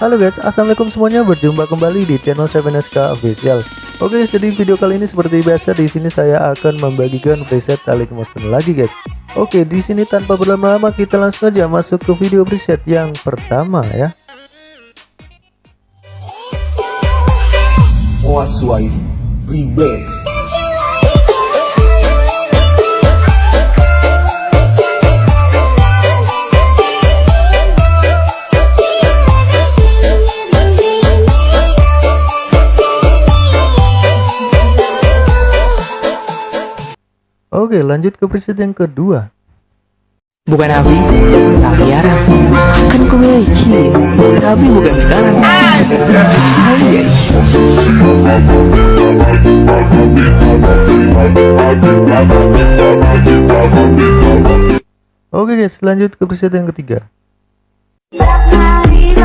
Halo guys, assalamualaikum semuanya. Berjumpa kembali di channel 7SK Official. Oke, jadi video kali ini seperti biasa di sini saya akan membagikan preset Talik Motion lagi guys. Oke, di sini tanpa berlama-lama kita langsung aja masuk ke video preset yang pertama ya. Waswahili Remix Oke, lanjut ke preset yang kedua. Bukan Abi, tapi Yara Akan ku miliki, tapi bukan sekarang Hai Oke guys, lanjut ke preset yang ketiga. Hari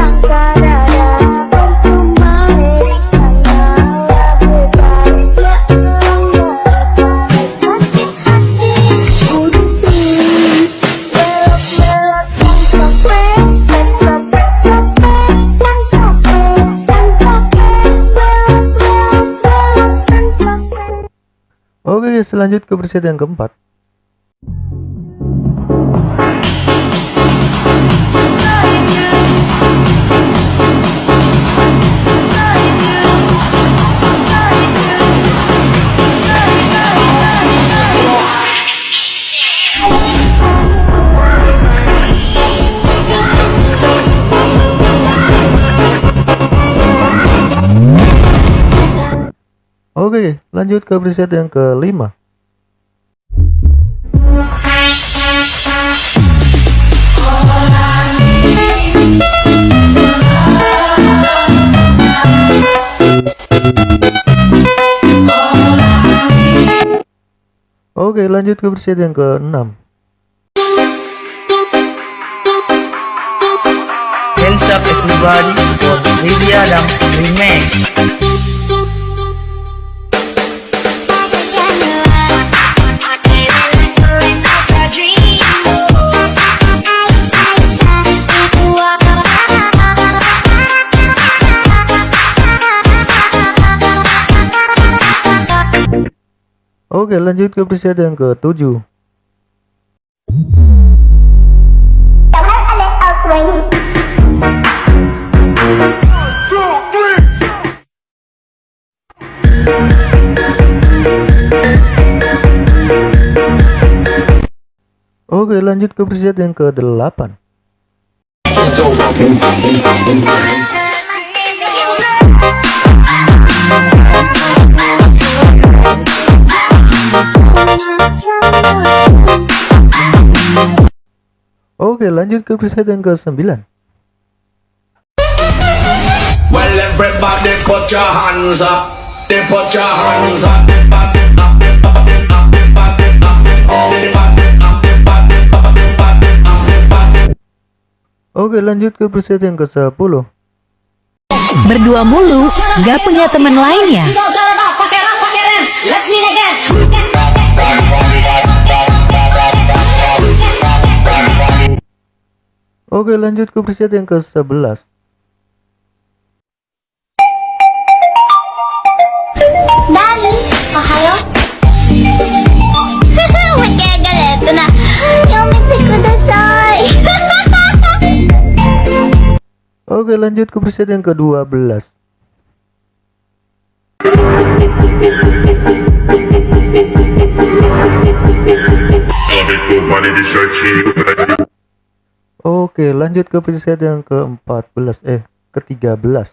Oke guys, lanjut ke preset yang keempat. Oke, lanjut ke preset yang kelima. Oke, lanjut ke preset yang keenam. Hands up everybody for Lily Adam Remix Oke, lanjut ke preset yang ketujuh. Oke, lanjut ke preset yang ke-8. Oke, lanjut ke preset yang ke-9. Well everybody put your hands up They put your hands up Everybody up, everybody up, everybody up, everybody up, everybody up, everybody up, everybody Oke, lanjut ke preset yang ke-10. Berdua mulu, gak punya teman lainnya. Oke lanjut ke preset yang ke-11 Oke lanjut ke preset yang ke-12 Sabe Oke, lanjut ke preset yang ke-14 eh ke-13.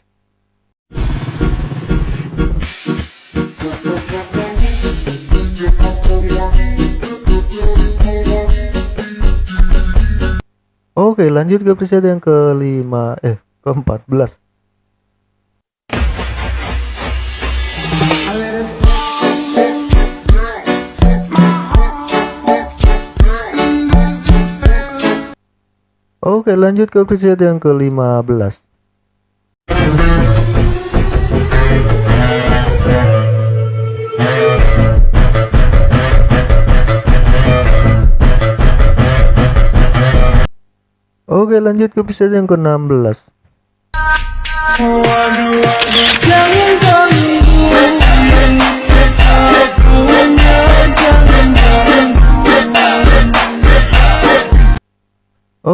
Oke, lanjut ke preset yang ke-5 eh ke-14. Oke, lanjut ke preset yang ke-15. Oke lanjut ke episode yang ke-16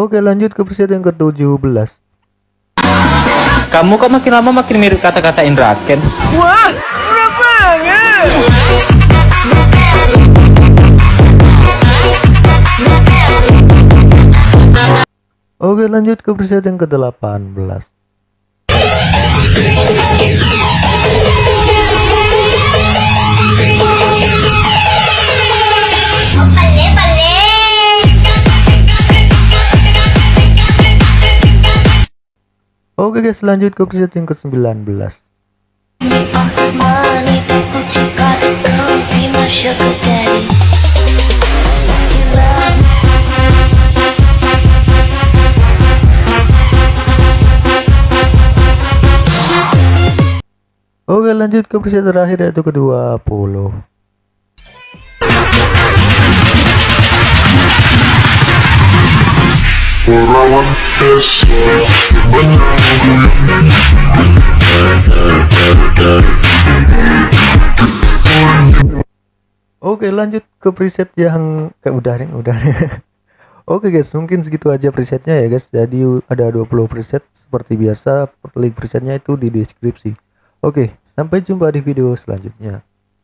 Oke lanjut ke preset yang ke-17 Kamu kok makin lama makin mirip kata-kata Indra Ken? Oke lanjut ke preset yang ke-18 Oke guys lanjut ke preset yang ke-19 Money, what you got? Come be my sugar daddy. You love me. Oke lanjut ke preset terakhir yaitu ke-20 Oke lanjut ke preset yang kayak udah nih udah Oke guys mungkin segitu aja presetnya ya guys. Jadi ada 20 preset seperti biasa link presetnya itu di deskripsi. Oke sampai jumpa di video selanjutnya